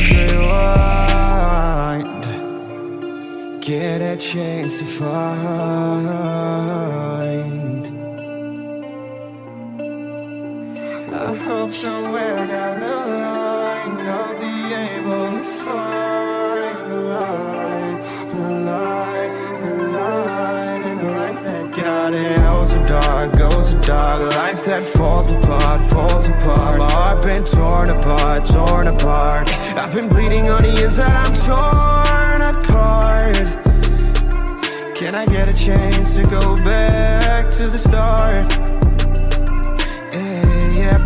rewind. Get a chance to find. I hope somewhere down the line I'll be able to find the light The light, the light in a life that got it. Goes so dark, goes so dark. Life that falls apart, falls apart. My heart been torn apart, torn apart I've been bleeding on the inside, I'm torn apart Can I get a chance to go back to the start? Yeah, yeah,